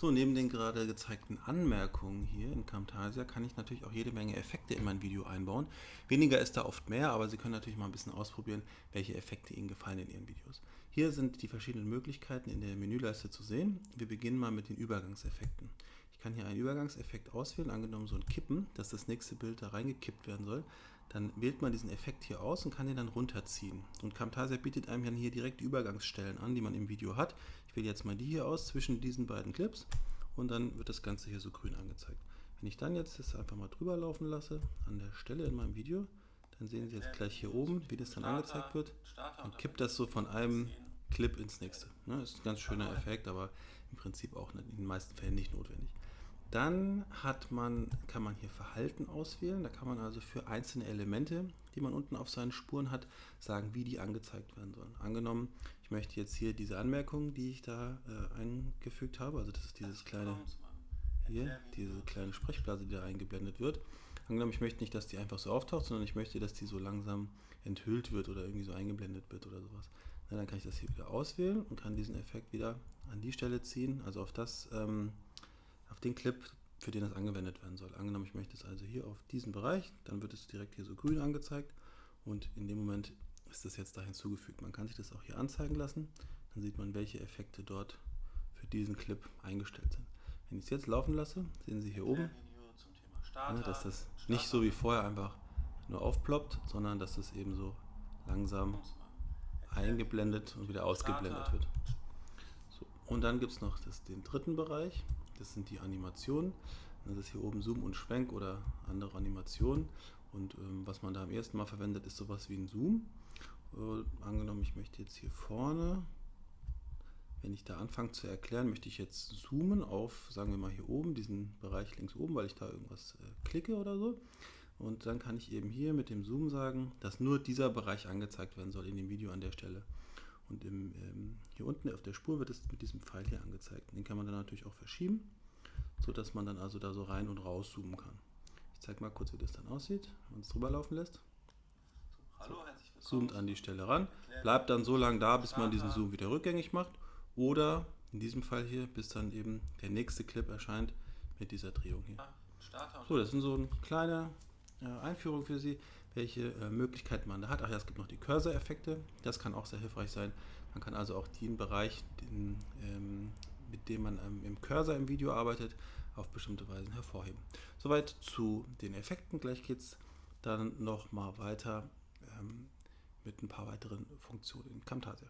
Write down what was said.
So, neben den gerade gezeigten Anmerkungen hier in Camtasia kann ich natürlich auch jede Menge Effekte in mein Video einbauen. Weniger ist da oft mehr, aber Sie können natürlich mal ein bisschen ausprobieren, welche Effekte Ihnen gefallen in Ihren Videos. Hier sind die verschiedenen Möglichkeiten in der Menüleiste zu sehen. Wir beginnen mal mit den Übergangseffekten. Ich kann hier einen Übergangseffekt auswählen, angenommen so ein Kippen, dass das nächste Bild da reingekippt werden soll. Dann wählt man diesen Effekt hier aus und kann den dann runterziehen. Und Camtasia bietet einem dann hier direkt die Übergangsstellen an, die man im Video hat. Ich wähle jetzt mal die hier aus zwischen diesen beiden Clips und dann wird das Ganze hier so grün angezeigt. Wenn ich dann jetzt das einfach mal drüber laufen lasse, an der Stelle in meinem Video, dann sehen Sie jetzt gleich hier oben, wie das dann angezeigt wird. Dann kippt das so von einem Clip ins nächste. Ne, ist ein ganz schöner Effekt, aber im Prinzip auch in den meisten Fällen nicht notwendig. Dann hat man, kann man hier Verhalten auswählen. Da kann man also für einzelne Elemente, die man unten auf seinen Spuren hat, sagen, wie die angezeigt werden sollen. Angenommen, ich möchte jetzt hier diese Anmerkung, die ich da äh, eingefügt habe, also das ist dieses kleine, hier, diese kleine Sprechblase, die da eingeblendet wird. Angenommen, ich möchte nicht, dass die einfach so auftaucht, sondern ich möchte, dass die so langsam enthüllt wird oder irgendwie so eingeblendet wird oder sowas. Na, dann kann ich das hier wieder auswählen und kann diesen Effekt wieder an die Stelle ziehen, also auf das ähm, auf den Clip, für den das angewendet werden soll. Angenommen, ich möchte es also hier auf diesen Bereich, dann wird es direkt hier so grün angezeigt und in dem Moment ist das jetzt da hinzugefügt. Man kann sich das auch hier anzeigen lassen, dann sieht man, welche Effekte dort für diesen Clip eingestellt sind. Wenn ich es jetzt laufen lasse, sehen Sie hier oben, ne, dass das nicht so wie vorher einfach nur aufploppt, sondern dass das eben so langsam eingeblendet und wieder ausgeblendet wird. So, und dann gibt es noch das, den dritten Bereich, das sind die Animationen. Das ist hier oben Zoom und Schwenk oder andere Animationen. Und ähm, was man da am ersten Mal verwendet, ist sowas wie ein Zoom. Äh, angenommen, ich möchte jetzt hier vorne, wenn ich da anfange zu erklären, möchte ich jetzt zoomen auf, sagen wir mal hier oben, diesen Bereich links oben, weil ich da irgendwas äh, klicke oder so. Und dann kann ich eben hier mit dem Zoom sagen, dass nur dieser Bereich angezeigt werden soll in dem Video an der Stelle. Und im, ähm, hier unten auf der Spur wird es mit diesem Pfeil hier angezeigt. Den kann man dann natürlich auch verschieben, sodass man dann also da so rein und raus zoomen kann. Ich zeige mal kurz, wie das dann aussieht, wenn man es drüber laufen lässt. So, zoomt an die Stelle ran, bleibt dann so lange da, bis man diesen Zoom wieder rückgängig macht. Oder in diesem Fall hier, bis dann eben der nächste Clip erscheint mit dieser Drehung hier. So, das sind so eine kleine äh, Einführung für Sie welche äh, Möglichkeiten man da hat. Ach ja, es gibt noch die Cursor-Effekte, das kann auch sehr hilfreich sein. Man kann also auch den Bereich, den, ähm, mit dem man ähm, im Cursor im Video arbeitet, auf bestimmte Weisen hervorheben. Soweit zu den Effekten. Gleich geht es dann noch mal weiter ähm, mit ein paar weiteren Funktionen in Camtasia.